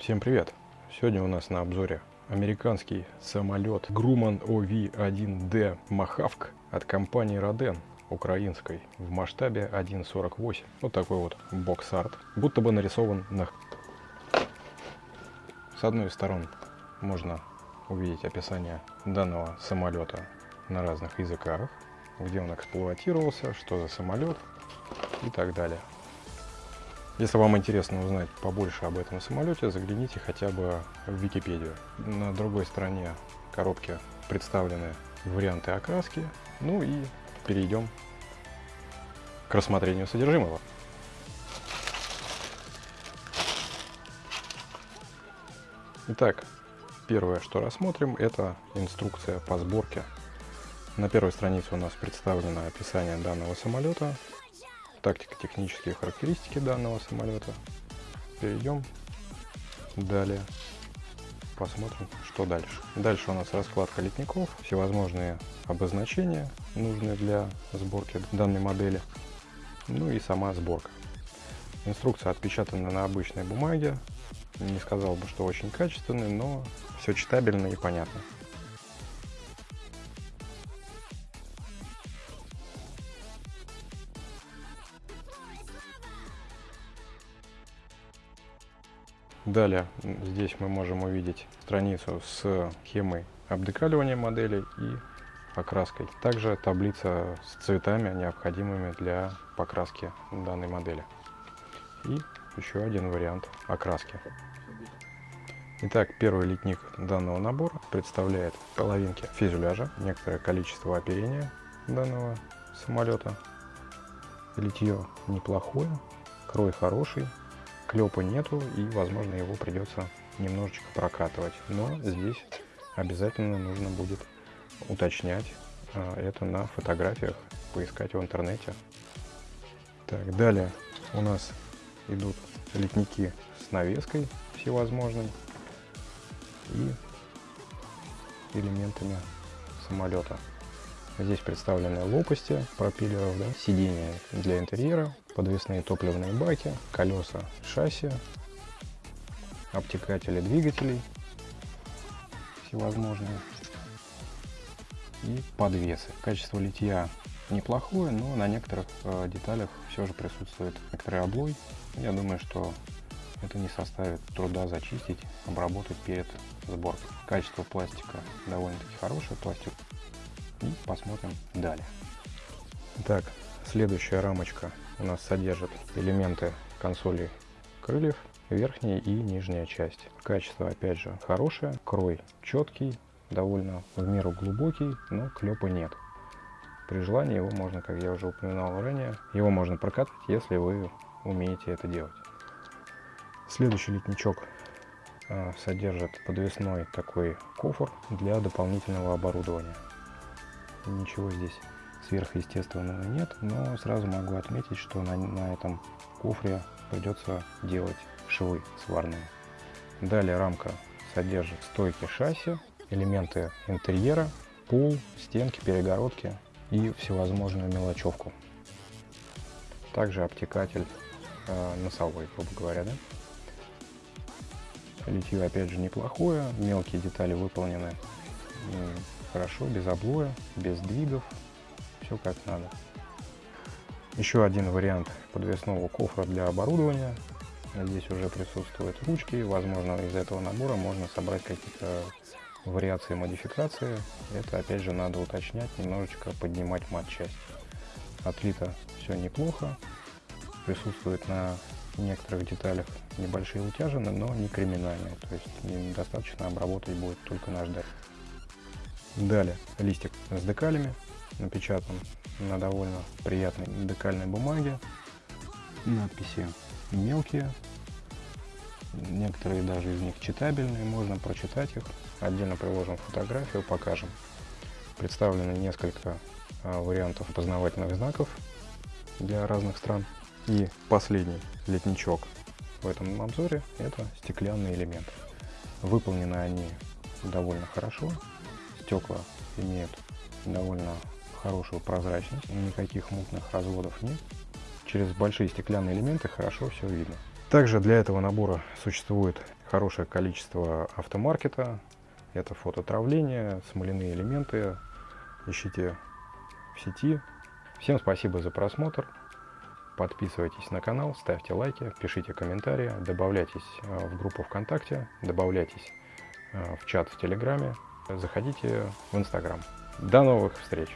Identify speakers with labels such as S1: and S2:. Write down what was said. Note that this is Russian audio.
S1: Всем привет! Сегодня у нас на обзоре американский самолет Grumman OV-1D Махавк от компании Роден украинской в масштабе 1.48. Вот такой вот бокс-арт, будто бы нарисован на... С одной из сторон можно увидеть описание данного самолета на разных языках, где он эксплуатировался, что за самолет и так далее. Если вам интересно узнать побольше об этом самолете, загляните хотя бы в Википедию. На другой стороне коробки представлены варианты окраски. Ну и перейдем к рассмотрению содержимого. Итак, первое, что рассмотрим, это инструкция по сборке. На первой странице у нас представлено описание данного самолета, тактико-технические характеристики данного самолета. Перейдем далее. Посмотрим, что дальше. Дальше у нас раскладка литников, всевозможные обозначения, нужные для сборки данной модели. Ну и сама сборка. Инструкция отпечатана на обычной бумаге. Не сказал бы, что очень качественный, но все читабельно и понятно. Далее здесь мы можем увидеть страницу с схемой обдекаливания модели и покраской. Также таблица с цветами, необходимыми для покраски данной модели. И еще один вариант окраски. Итак, первый литник данного набора представляет половинки фюзеляжа, некоторое количество оперения данного самолета. Литье неплохое, крой хороший, клепа нету и возможно его придется немножечко прокатывать. Но здесь обязательно нужно будет уточнять а, это на фотографиях поискать в интернете. Так далее у нас идут литники с навеской всевозможной и элементами самолета Здесь представлены лопасти пропеллеров, да, сиденья для интерьера, подвесные топливные баки, колеса шасси, обтекатели двигателей всевозможные и подвесы. Качество литья неплохое, но на некоторых э, деталях все же присутствует некоторый облой. Я думаю, что это не составит труда зачистить, обработать перед сборкой. Качество пластика довольно-таки хорошее, пластик и посмотрим далее. Так, следующая рамочка у нас содержит элементы консоли крыльев, верхняя и нижняя часть. Качество опять же хорошее, крой четкий, довольно в меру глубокий, но клепа нет. При желании его можно, как я уже упоминал ранее, его можно прокатывать, если вы умеете это делать. Следующий литничок а, содержит подвесной такой кофр для дополнительного оборудования ничего здесь сверхъестественного нет, но сразу могу отметить, что на, на этом кофре придется делать швы сварные. Далее рамка содержит стойки шасси, элементы интерьера, пол, стенки, перегородки и всевозможную мелочевку. Также обтекатель э, носовой, грубо говоря, да? Литье опять же неплохое, мелкие детали выполнены хорошо, без облоя, без двигов, все как надо. Еще один вариант подвесного кофра для оборудования. Здесь уже присутствуют ручки, возможно из этого набора можно собрать какие-то вариации модификации. Это опять же надо уточнять, немножечко поднимать матчасть. Отлито все неплохо, присутствует на некоторых деталях небольшие утяжины, но не криминальные, то есть достаточно обработать будет только наждать. Далее листик с декалями напечатан на довольно приятной декальной бумаге. Надписи мелкие, некоторые даже из них читабельные, можно прочитать их. Отдельно приложим фотографию, покажем. Представлены несколько а, вариантов опознавательных знаков для разных стран. И последний летничок в этом обзоре это стеклянные элементы. Выполнены они довольно хорошо, стекла имеют довольно хорошую прозрачность, никаких мутных разводов нет. Через большие стеклянные элементы хорошо все видно. Также для этого набора существует хорошее количество автомаркета. Это фототравление, смоляные элементы. Ищите в сети. Всем спасибо за просмотр. Подписывайтесь на канал, ставьте лайки, пишите комментарии, добавляйтесь э, в группу ВКонтакте, добавляйтесь э, в чат в Телеграме, заходите в Инстаграм. До новых встреч!